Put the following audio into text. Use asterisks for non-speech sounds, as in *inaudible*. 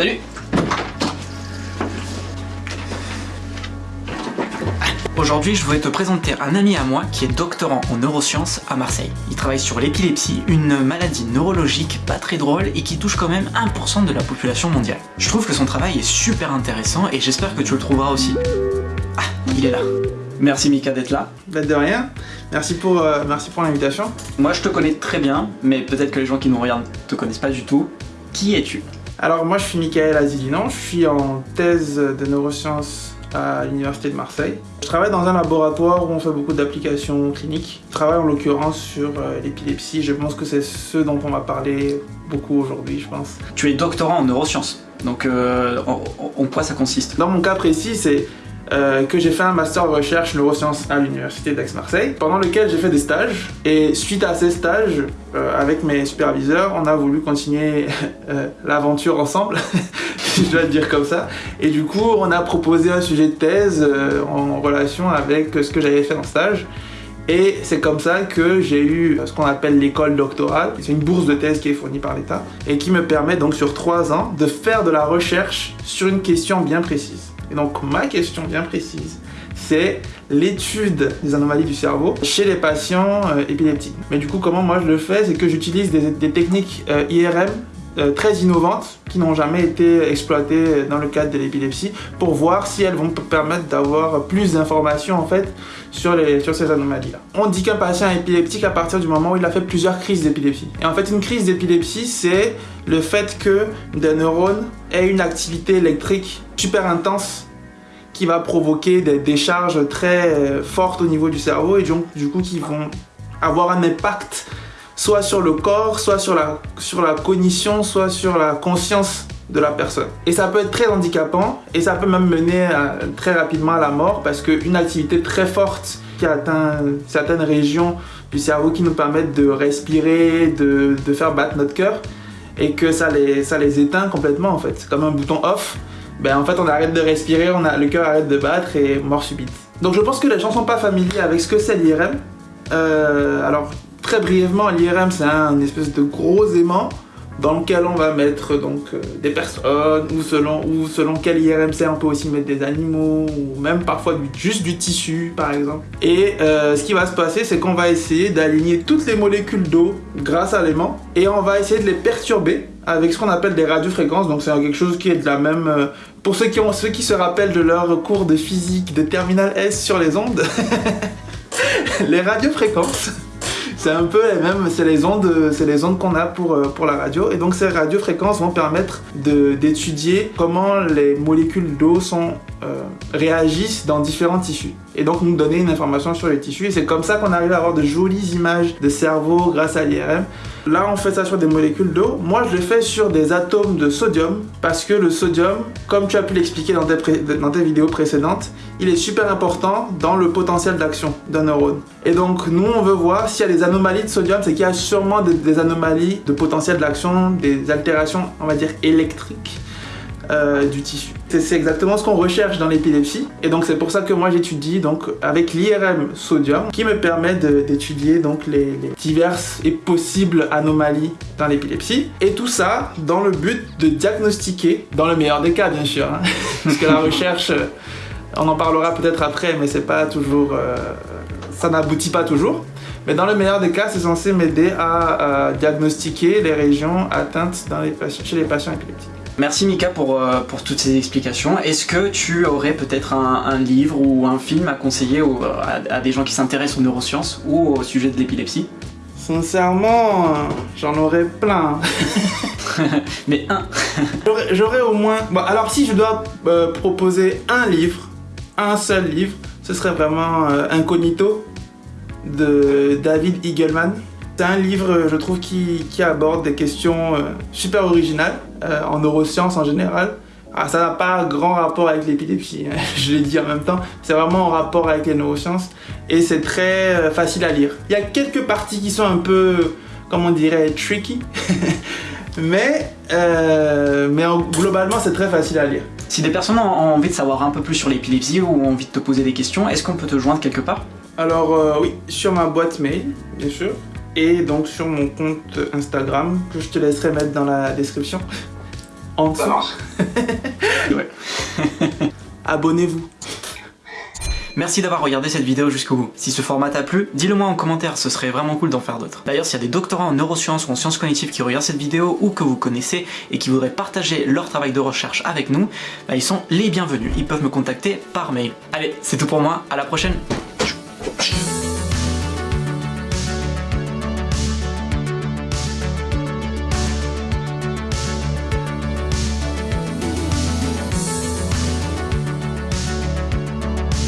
Salut Aujourd'hui, je voulais te présenter un ami à moi qui est doctorant en neurosciences à Marseille. Il travaille sur l'épilepsie, une maladie neurologique pas très drôle et qui touche quand même 1% de la population mondiale. Je trouve que son travail est super intéressant et j'espère que tu le trouveras aussi. Ah, il est là. Merci Mika d'être là. Bah, de rien. Merci pour, euh, merci pour l'invitation. Moi je te connais très bien, mais peut-être que les gens qui nous regardent te connaissent pas du tout. Qui es-tu? Alors moi je suis Michael Azilinon, je suis en thèse de neurosciences à l'université de Marseille. Je travaille dans un laboratoire où on fait beaucoup d'applications cliniques. Je travaille en l'occurrence sur euh, l'épilepsie, je pense que c'est ce dont on va parler beaucoup aujourd'hui, je pense. Tu es doctorant en neurosciences, donc euh, en, en quoi ça consiste? Dans mon cas précis, c'est euh, que j'ai fait un master de recherche neurosciences à l'université d'Aix-Marseille, pendant lequel j'ai fait des stages. Et suite à ces stages, euh, avec mes superviseurs, on a voulu continuer *laughs* euh, l'aventure ensemble, *laughs* si je dois le dire comme ça. Et du coup, on a proposé un sujet de thèse en relation avec ce que j'avais fait en stage. Et c'est comme ça que j'ai eu ce qu'on appelle l'école doctorale. C'est une bourse de thèse qui est fournie par l'État et qui me permet donc sur trois ans de faire de la recherche sur une question bien précise. Et donc ma question bien précise, c'est l'étude des anomalies du cerveau chez les patients euh, épileptiques. Mais du coup, comment moi je le fais? C'est que j'utilise des, techniques euh, IRM euh, très innovantes qui n'ont jamais été exploitées dans le cadre de l'épilepsie pour voir si elles vont permettre d'avoir plus d'informations en fait sur, sur ces anomalies-là. On dit qu'un patient est épileptique à partir du moment où il a fait plusieurs crises d'épilepsie. Et en fait, une crise d'épilepsie, c'est le fait que des neurones aient une activité électrique super intense qui va provoquer des décharges très euh, fortes au niveau du cerveau et donc du coup qui vont avoir un impact soit sur le corps, soit sur la, sur la cognition, soit sur la conscience de la personne. Et ça peut être très handicapant et ça peut même mener très rapidement à la mort parce qu'une activité très forte qui atteint certaines régions du cerveau qui nous permettent de respirer, de, de faire battre notre cœur et que ça les, ça les éteint complètement en fait, comme un bouton off. Ben en fait on arrête de respirer, on a, le cœur arrête de battre et mort subite. Donc je pense que les gens sont pas familiers avec ce que c'est l'IRM. Euh, alors Très brièvement, l'IRM c'est un espèce de gros aimant dans lequel on va mettre donc euh, des personnes ou selon, ou selon quel IRM c'est on peut aussi mettre des animaux ou même parfois juste du tissu par exemple. Et euh, ce qui va se passer c'est qu'on va essayer d'aligner toutes les molécules d'eau grâce à l'aimant et on va essayer de les perturber avec ce qu'on appelle des radiofréquences donc c'est quelque chose qui est de la même... Euh, pour ceux qui, ont, ceux qui se rappellent de leur cours de physique de terminal S sur les ondes, *laughs* les radiofréquences c'est un peu les mêmes, c'est les ondes, c'est les ondes qu'on a pour, euh, pour la radio. Et donc ces radiofréquences vont permettre d'étudier comment les molécules d'eau sont euh, réagissent dans différents tissus. Et donc nous donner une information sur les tissus. Et c'est comme ça qu'on arrive à avoir de jolies images de cerveau grâce à l'IRM. Là, on fait ça sur des molécules d'eau. Moi, je le fais sur des atomes de sodium parce que le sodium, comme tu as pu l'expliquer dans, dans, tes vidéos précédentes, il est super important dans le potentiel d'action d'un neurone. Et donc, nous, on veut voir s'il y a des anomalies de sodium, c'est qu'il y a sûrement des anomalies de potentiel d'action, des altérations, on va dire, électriques euh, du tissu. C'est exactement ce qu'on recherche dans l'épilepsie et donc c'est pour ça que moi j'étudie donc avec l'IRM sodium qui me permet d'étudier donc les, diverses et possibles anomalies dans l'épilepsie et tout ça dans le but de diagnostiquer, dans le meilleur des cas bien sûr, hein, *laughs* parce que la recherche, on en parlera peut-être après mais c'est pas toujours, euh, ça n'aboutit pas toujours. Mais dans le meilleur des cas, c'est censé m'aider à, diagnostiquer les régions atteintes chez les patients épileptiques. Merci Mika pour, euh, pour toutes ces explications. Est-ce que tu aurais peut-être un, livre ou un film à conseiller à, des gens qui s'intéressent aux neurosciences ou au sujet de l'épilepsie? Sincèrement, j'en aurais plein. *laughs* Mais un *laughs* J'aurais au moins... Bon, alors si je dois euh, proposer un livre, un seul livre, ce serait vraiment euh, Incognito de David Eagleman. C'est un livre, je trouve, qui, aborde des questions super originales, euh, en neurosciences en général. Ah, ça n'a pas grand rapport avec l'épilepsie, hein, *laughs* je l'ai dit en même temps. C'est vraiment en rapport avec les neurosciences. Et c'est très euh, facile à lire. Il y a quelques parties qui sont un peu, comment on dirait, tricky. *laughs* mais mais globalement, c'est très facile à lire. Si des personnes ont envie de savoir un peu plus sur l'épilepsie ou ont envie de te poser des questions, est-ce qu'on peut te joindre quelque part? Alors oui, sur ma boîte mail, bien sûr et donc sur mon compte Instagram que je te laisserai mettre dans la description. En Ça dessous. *laughs* *laughs* Abonnez-vous. Merci d'avoir regardé cette vidéo jusqu'au bout. Si ce format t'a plu, dis-le moi en commentaire, ce serait vraiment cool d'en faire d'autres. D'ailleurs, s'il y a des doctorants en neurosciences ou en sciences cognitives qui regardent cette vidéo ou que vous connaissez et qui voudraient partager leur travail de recherche avec nous, bah, ils sont les bienvenus. Ils peuvent me contacter par mail. Allez, c'est tout pour moi, à la prochaine